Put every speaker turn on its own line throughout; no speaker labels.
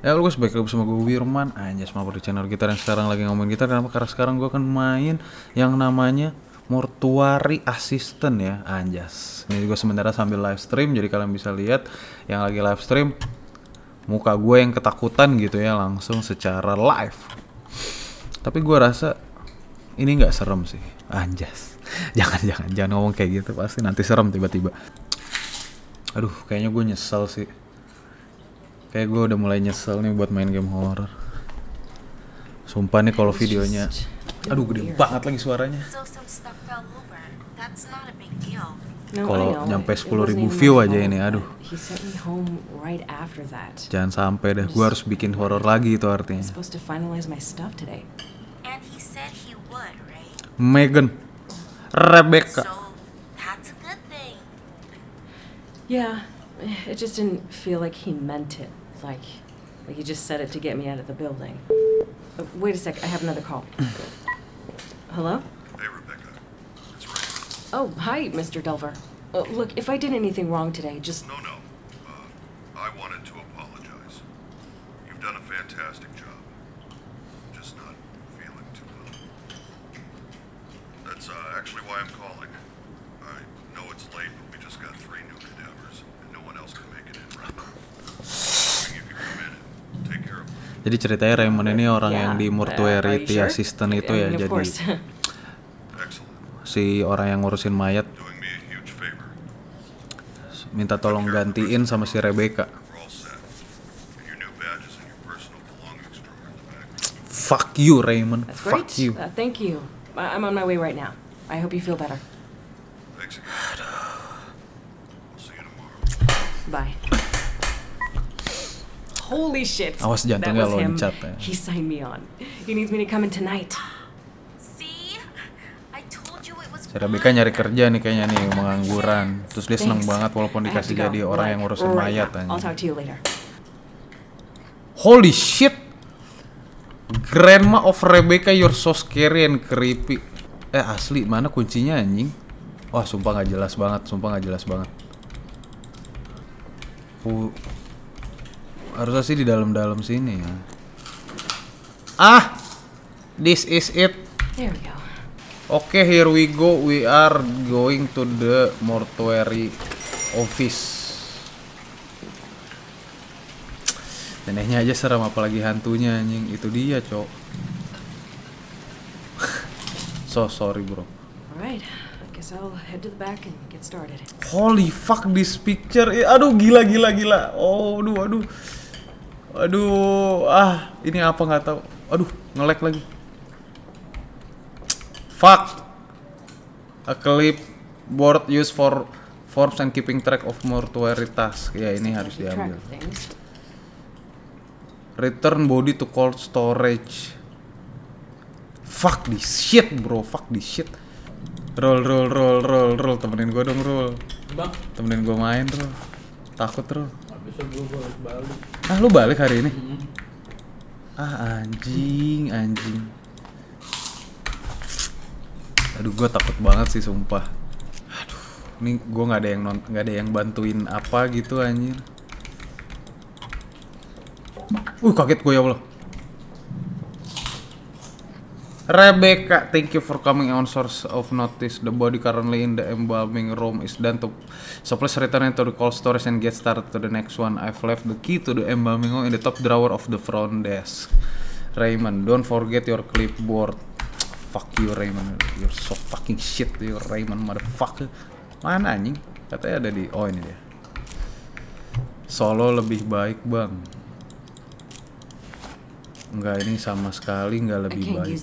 Ya lu guys, balik lagi bersama gue Wirman. Anjas mampir di channel gitar yang sekarang lagi ngomongin gitar. Kenapa? Karena sekarang gue akan main yang namanya Mortuary Assistant ya. Anjas. Ini juga sementara sambil live stream Jadi kalian bisa lihat yang lagi live stream Muka gue yang ketakutan gitu ya Langsung secara live. Tapi gue rasa ini nggak serem sih. Anjas. Jangan, jangan, jangan ngomong kayak gitu. Pasti nanti serem tiba-tiba. Aduh, kayaknya gue nyesel sih Kayak gue udah mulai nyesel nih buat main game horror. Sumpah nih kalau videonya, aduh gede banget lagi suaranya. Kalau nyampe
It
10.000
wasn't even
view aja ini, aduh. Jangan sampai deh, gue harus bikin horror lagi itu artinya. Megan, Rebecca.
Yeah, it just didn't feel like he meant it. Like, like he just said it to get me out of the building. Uh, wait a sec, I have another call. Hello?
Hey, Rebecca. It's Ray.
Oh, hi, Mr. Delver. Uh, look, if I did anything wrong today, just
No, no. Uh, I wanted to apologize. You've done a fantastic job. Just not feeling too well. That's uh, actually why I'm calling.
Jadi ceritanya Raymond ini orang
Yeah,
yang di
uh,
mortuary
you sure?
assistant itu
I
ya,
mean,
jadi si orang yang ngurusin mayat minta tolong gantiin sama si Rebecca. Fuck you Raymond,
That's
fuck
great.
you.
Uh, thank you. I'm on my way right now. I hope you feel better.
Thanks again. We'll see you tomorrow.
Bye. Holy shit.
Awas
That
jantungnya
was him.
loncat ya.
He signed me on. He needs me to come in tonight.
See? I told you it was
Si Rebecca nyari kerja nih kayaknya nih pengangguran. Terus dia seneng
Thanks.
banget walaupun dikasih jadi orang
Like,
yang ngurusin
right
mayat
now. I'll
anjing.
talk to you later.
Holy shit. Grandma of Rebecca you're so scary and creepy. Eh asli mana kuncinya anjing? Wah sumpah nggak jelas banget, sumpah nggak jelas banget. Harusnya sih di dalam-dalam sini ya. Ah, this is it.
There we go.
Oke, here we go. We are going to the mortuary office. Neneknya aja serem apalagi hantunya anjing. Itu dia, Cok. so sorry, Bro.
Alright. Guess I'll head to the back and get started.
Holy fuck this picture. Eh, aduh gila gila gila. Oh, aduh aduh. Aduh, ah, ini apa nggak tahu. Aduh, nge-lag lagi. Fuck. A clipboard used for forms and keeping track of mortuary task. Ya, ini harus diambil. Return body to cold storage. Fuck this shit, bro. Fuck this shit. Roll, roll, roll, roll, roll. Temenin gue dong, roll.
Bang,
Temenin gue main, roll. Takut, roll. Ah, lu balik hari ini? Ah, anjing, anjing. Aduh, gue takut banget sih, sumpah. Aduh, ini gue nggak ada yang non, nggak ada yang bantuin apa gitu, anjir. Uh, kaget gue ya Allah. Rebecca, thank you for coming on source of notice. The body currently in the embalming room is done to so please return to the cold storage and get started to the next one. I've left the key to the embalming room in the top drawer of the front desk. Raymond, don't forget your clipboard. Fuck you Raymond, you're so fucking shit you Raymond motherfucker. Mana anjing? Katanya ada di oh ini dia. Solo lebih baik bang. Enggak ini sama sekali nggak lebih baik.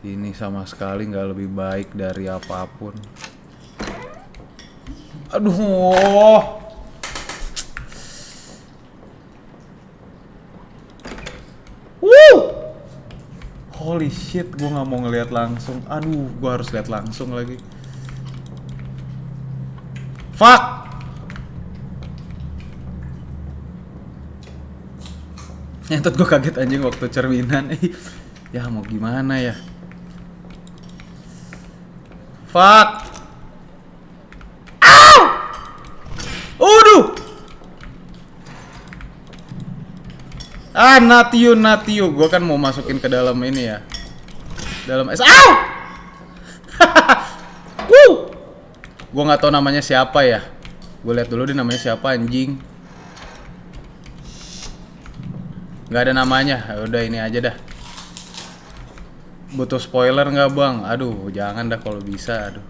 Ini sama sekali nggak lebih baik dari apa pun. Aduh. Woo! Holy shit, gue nggak mau ngelihat langsung. Aduh, gue harus lihat langsung lagi. Fuck! Nyentot gue kaget anjing waktu cerminan. ya mau gimana ya? Fuck! Ow! Uduh! Ah, not you. Gua kan mau masukin ke dalam ini ya. Dalam es. Au! Wuh! Gua nggak tahu namanya siapa ya. Gue lihat dulu dia namanya siapa anjing. Nggak ada namanya. Ya Udah ini aja dah. Butuh spoiler nggak bang? Aduh, jangan dah kalau bisa. Aduh.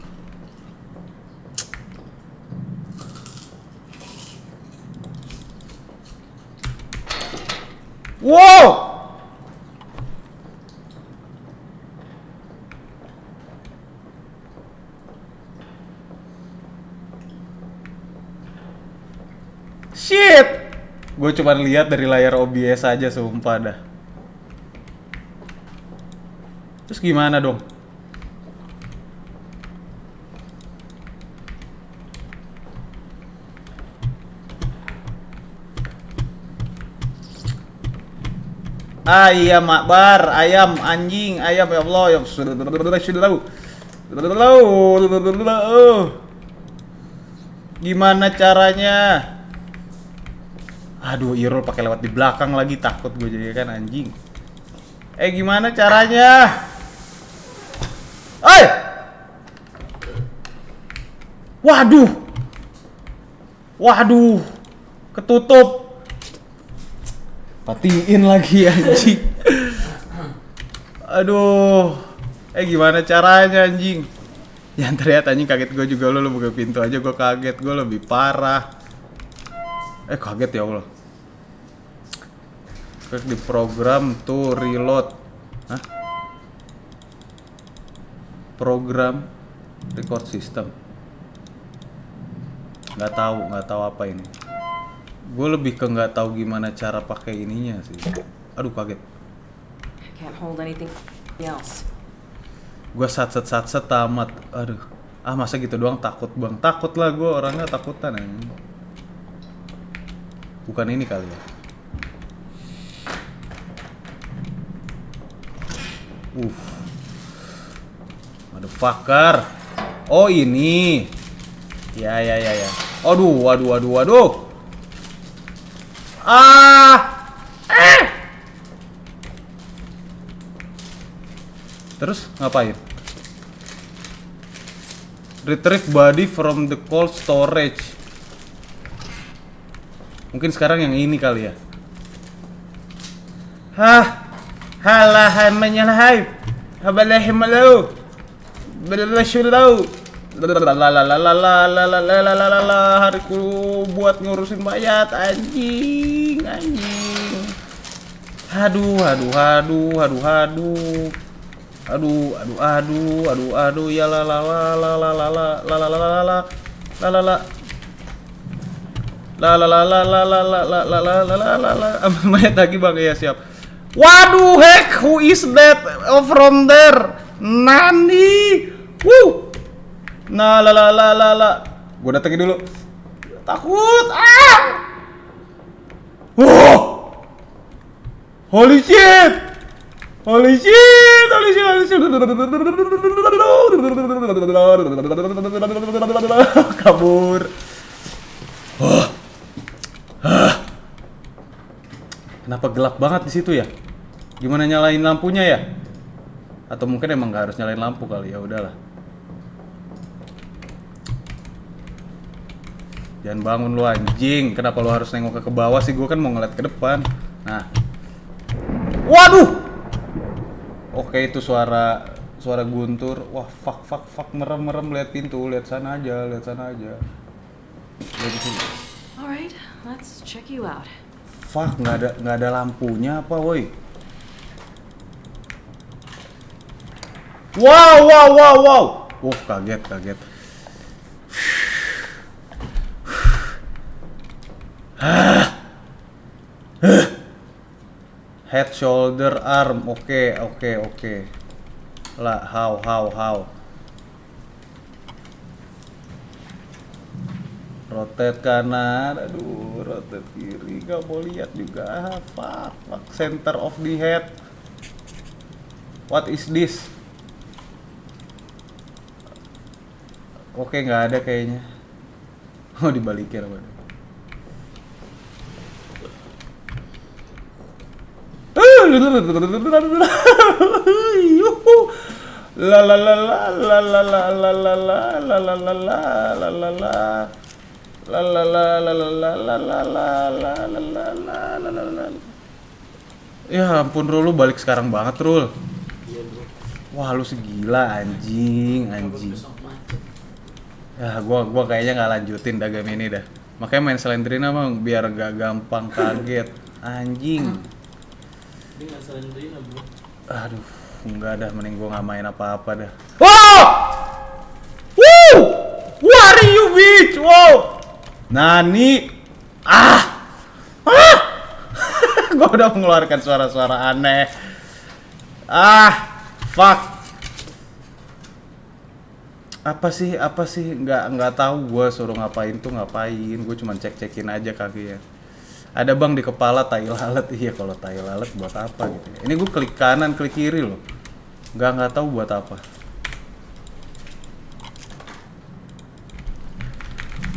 Wow! Shit! Gue cuma lihat dari layar OBS aja sumpah dah. Terus gimana dong? Ayam akbar, ayam anjing, ayam ya Allah, ya Gimana caranya? Aduh, Irul pakai lewat di belakang lagi takut gue jadi kan anjing. Eh gimana caranya? Eh! Waduh. Waduh. Ketutup. Matiin lagi anjing. Aduh. Eh gimana caranya anjing? Yang terlihat anjing kaget gue juga lo, lo buka pintu aja gue kaget gue lebih parah. Eh kaget ya Allah. Klik di program to reload. Hah? Program record system. Nggak tahu, nggak tahu apa ini. Gue lebih ke nggak tahu gimana cara pakai ininya sih. Aduh kaget. Gue satset satset tamat. Aduh. Ah masa gitu doang takut bang. Takut lah gue orangnya takutan anjing. Bukan ini kali ya. Uh. Motherfucker. Oh ini. Ya ya ya ya. Aduh, waduh, waduh, waduh. Ah. Eh. Terus ngapain? Retrieve body from the cold storage. Mungkin sekarang yang ini kali ya. Hah? Halah menyalahai. Habalah malu. Berlasyulau. Lalalalalalalalalalalalala hariku buat ngurusin mayat anjing anjing. Aduh, aduh, aduh, aduh, aduh. Aduh, aduh, aduh, aduh, aduh, ya mayat lagi ya siap Waduh, heck, who is that from there? Nani? Woo! Nah, la la la la la Gue datengin dulu Takut, ah! Wow! Holy shit! Holy shit! Holy shit! Holy shit! Kabur. Wah. Hah. Kenapa gelap banget di situ ya? Gimana nyalain lampunya ya? Atau mungkin emang gak harus nyalain lampu kali ya udahlah. Jangan bangun lu anjing. Kenapa lu harus nengok ke bawah sih? Gue kan mau ngeliat ke depan. Nah. Waduh. Oke itu suara suara guntur. Wah fuck fuck fuck merem merem lihat pintu, lihat sana aja, lihat sana aja. Lihat di.
Alright, let's check you out.
Fuck nggak ada nggak ada lampunya apa woi? Wow wow wow wow. Wah kaget kaget. Head, shoulder, arm. Oke, oke, oke. Lah, how, how, how. Rotate kanan, aduh, rotate kiri, gak mau lihat juga. Ah, fuck, fuck, center of the head. What is this? Oke, nggak ada kayaknya. Oh, dibalikin apa? La la la la la la la la la la la la la la la la la Ya ampun Rul, lu balik sekarang banget Rul Wah lu segila anjing, anjing Ya gua gua kayaknya nggak lanjutin dah game ini dah Makanya main Slendrina mah biar gak gampang kaget Anjing
Ini nggak selendrina bro.
Aduh, enggak dah, mending gua nggak main apa-apa dah. Wow! Woo! What are you bitch? Wow! Nani? Ah! Ah! gua udah mengeluarkan suara-suara aneh. Ah! Fuck! Apa sih? Apa sih? Nggak nggak tahu gua suruh ngapain tuh ngapain. Gue cuma cek-cekin aja kakinya. Ada bang di kepala tai lalat. Iya kalau tai lalat buat apa gitu. ya. Ini gue klik kanan, klik kiri loh. Nggak nggak tahu buat apa.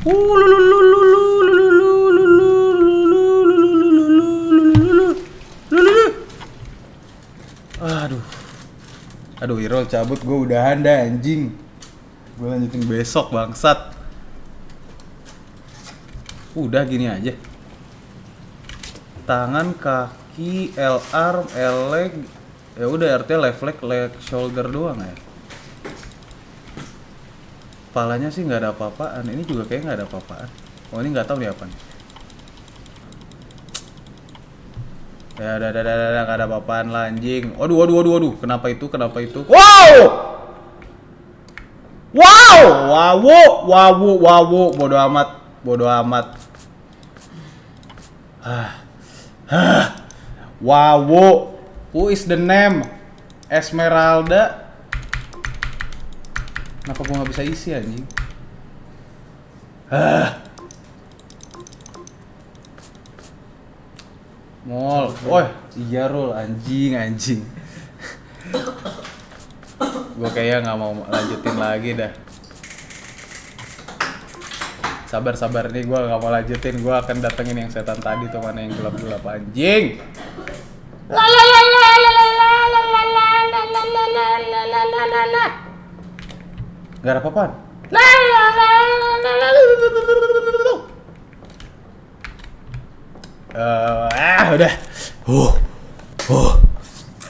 Aduh. Aduh, Irol cabut gue udahan dah anjing. Gue lanjutin besok bangsat. Udah gini aja. Tangan, kaki, L arm, L leg. Ya udah artinya left leg, leg shoulder doang ya. Palanya sih nggak ada apa-apaan. Ini juga kayak nggak ada apa-apaan. Oh ini nggak tahu nih apa nih. Ya ada ada ada ada nggak ada apa-apaan lah anjing. Waduh waduh waduh waduh. Kenapa itu? Kenapa itu? Wow! Wow! Wawu, wawu, wawu. Bodoh amat. Bodoh amat. Ah. Ah. Wawu. Who is the name? Esmeralda. Kenapa gua nggak bisa isi anjing? Ah. Mall. Woi, iya roll anjing anjing. gua kayaknya nggak mau lanjutin lagi dah. Sabar sabar nih gua nggak mau lanjutin. Gua akan datengin yang setan tadi tuh mana yang gelap gelap anjing. La la la la la la la la la la la la la la la la la la la. Gak ada apa-apaan. La la la la la la la. Eh, ah udah. Uh. Uh.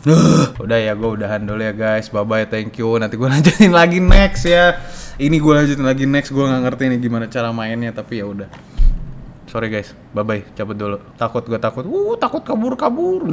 Uh. Udah ya, gue udahan dulu ya guys. Bye bye, thank you. Nanti gue lanjutin lagi next ya. Ini gue lanjutin lagi next. Gue nggak ngerti nih gimana cara mainnya, tapi ya udah. Sorry guys, bye bye. Cabut dulu. Takut gue takut. Uh, takut kabur kabur.